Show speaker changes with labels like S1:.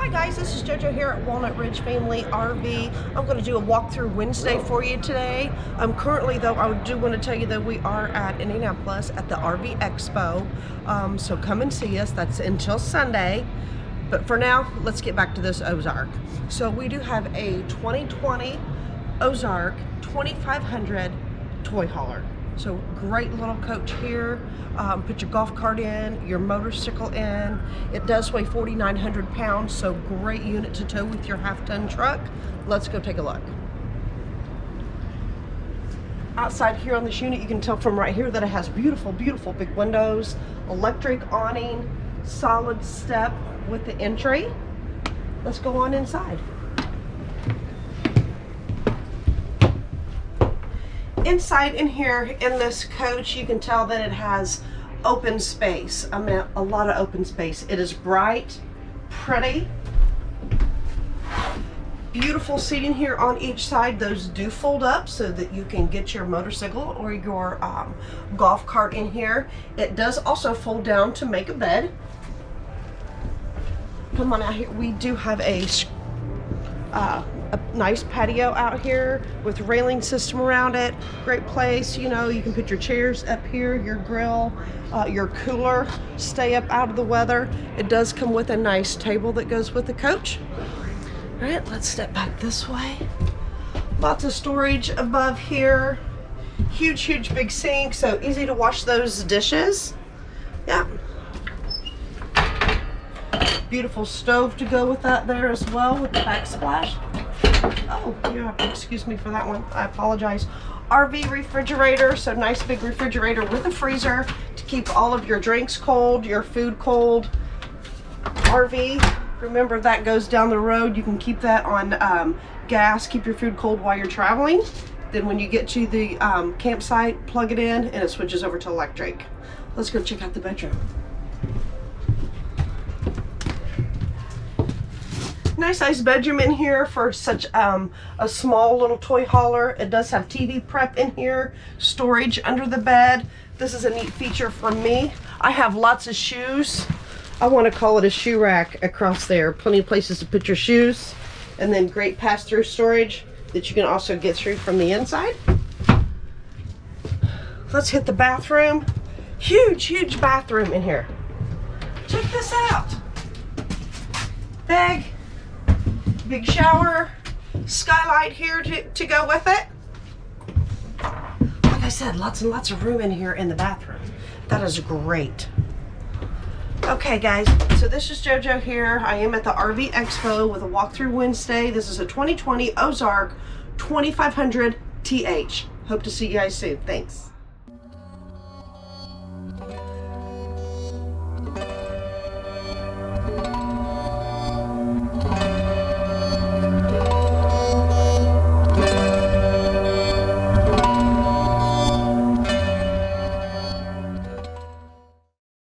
S1: Hi guys, this is JoJo here at Walnut Ridge Family RV. I'm going to do a walkthrough Wednesday for you today. Um, currently though, I do want to tell you that we are at Indianapolis at the RV Expo. Um, so come and see us. That's until Sunday. But for now, let's get back to this Ozark. So we do have a 2020 Ozark 2500 toy hauler. So great little coach here. Um, put your golf cart in, your motorcycle in. It does weigh 4,900 pounds, so great unit to tow with your half-ton truck. Let's go take a look. Outside here on this unit, you can tell from right here that it has beautiful, beautiful big windows, electric awning, solid step with the entry. Let's go on inside. Inside in here in this coach you can tell that it has open space I mean a lot of open space. It is bright pretty beautiful seating here on each side. Those do fold up so that you can get your motorcycle or your um, golf cart in here. It does also fold down to make a bed. Come on out here. We do have a uh, a nice patio out here with railing system around it. Great place, you know, you can put your chairs up here, your grill, uh, your cooler, stay up out of the weather. It does come with a nice table that goes with the coach. All right, let's step back this way. Lots of storage above here. Huge, huge big sink, so easy to wash those dishes. Yeah. Beautiful stove to go with that there as well with the backsplash. Oh, yeah, excuse me for that one. I apologize. RV refrigerator, so nice big refrigerator with a freezer to keep all of your drinks cold, your food cold. RV, remember that goes down the road. You can keep that on um, gas, keep your food cold while you're traveling. Then when you get to the um, campsite, plug it in and it switches over to electric. Let's go check out the bedroom. Nice size bedroom in here for such um, a small little toy hauler. It does have TV prep in here, storage under the bed. This is a neat feature for me. I have lots of shoes. I want to call it a shoe rack across there. Plenty of places to put your shoes. And then great pass-through storage that you can also get through from the inside. Let's hit the bathroom. Huge, huge bathroom in here. Check this out. Big, big shower, skylight here to, to go with it. Like I said, lots and lots of room in here in the bathroom. That is great. Okay guys, so this is JoJo here. I am at the RV Expo with a walkthrough Wednesday. This is a 2020 Ozark 2500 TH. Hope to see you guys soon. Thanks.